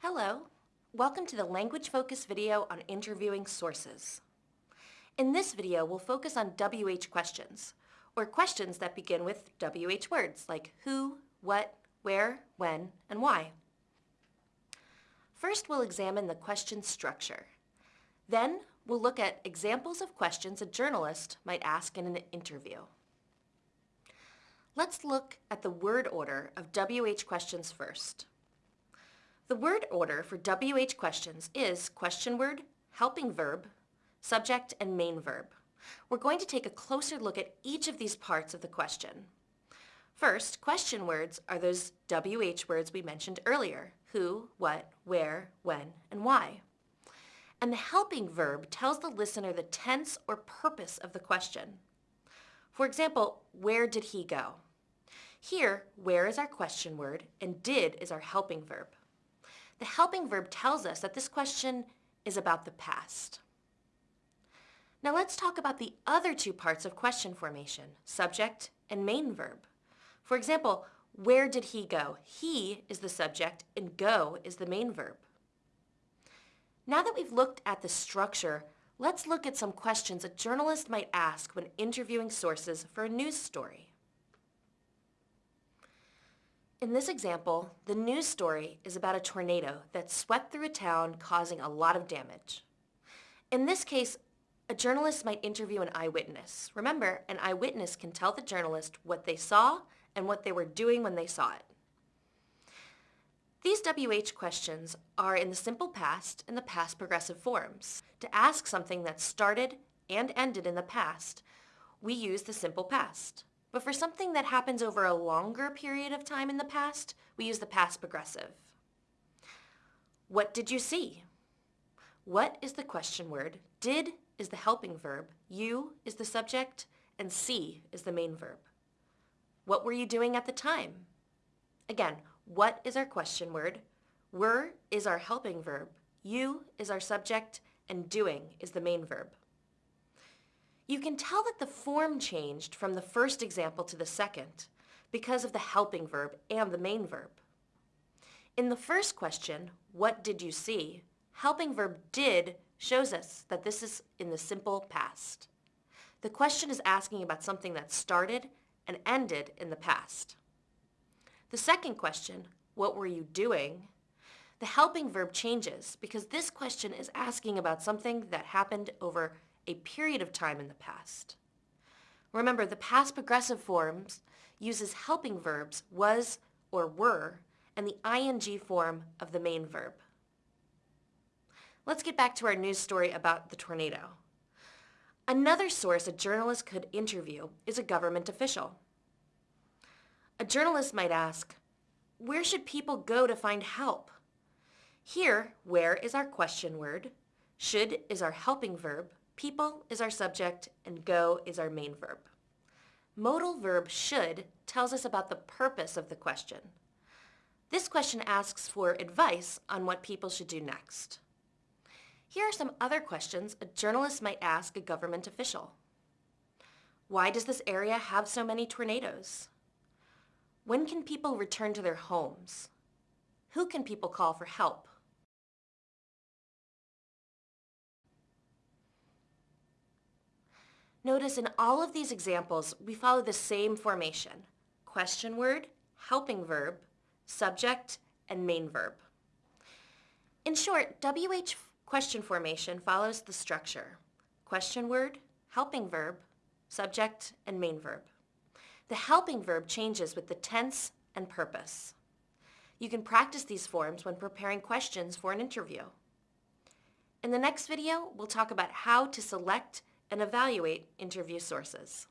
Hello, welcome to the language focus video on interviewing sources. In this video, we'll focus on WH questions, or questions that begin with WH words like who, what, where, when, and why. First, we'll examine the question structure. Then, we'll look at examples of questions a journalist might ask in an interview. Let's look at the word order of WH questions first. The word order for WH questions is question word, helping verb, subject, and main verb. We're going to take a closer look at each of these parts of the question. First, question words are those WH words we mentioned earlier, who, what, where, when, and why. And the helping verb tells the listener the tense or purpose of the question. For example, where did he go? Here, where is our question word and did is our helping verb. The helping verb tells us that this question is about the past. Now let's talk about the other two parts of question formation, subject and main verb. For example, where did he go? He is the subject and go is the main verb. Now that we've looked at the structure, let's look at some questions a journalist might ask when interviewing sources for a news story. In this example, the news story is about a tornado that swept through a town causing a lot of damage. In this case, a journalist might interview an eyewitness. Remember, an eyewitness can tell the journalist what they saw and what they were doing when they saw it. These WH questions are in the simple past and the past progressive forms. To ask something that started and ended in the past, we use the simple past. But for something that happens over a longer period of time in the past, we use the past progressive. What did you see? What is the question word? Did is the helping verb, you is the subject, and see is the main verb. What were you doing at the time? Again, what is our question word? Were is our helping verb, you is our subject, and doing is the main verb. You can tell that the form changed from the first example to the second because of the helping verb and the main verb. In the first question, what did you see? Helping verb did shows us that this is in the simple past. The question is asking about something that started and ended in the past. The second question, what were you doing? The helping verb changes because this question is asking about something that happened over a period of time in the past. Remember, the past progressive forms uses helping verbs was or were and the ing form of the main verb. Let's get back to our news story about the tornado. Another source a journalist could interview is a government official. A journalist might ask, where should people go to find help? Here, where is our question word, should is our helping verb, People is our subject and go is our main verb. Modal verb should tells us about the purpose of the question. This question asks for advice on what people should do next. Here are some other questions a journalist might ask a government official. Why does this area have so many tornadoes? When can people return to their homes? Who can people call for help? Notice in all of these examples, we follow the same formation. Question word, helping verb, subject, and main verb. In short, WH question formation follows the structure. Question word, helping verb, subject, and main verb. The helping verb changes with the tense and purpose. You can practice these forms when preparing questions for an interview. In the next video, we'll talk about how to select and evaluate interview sources.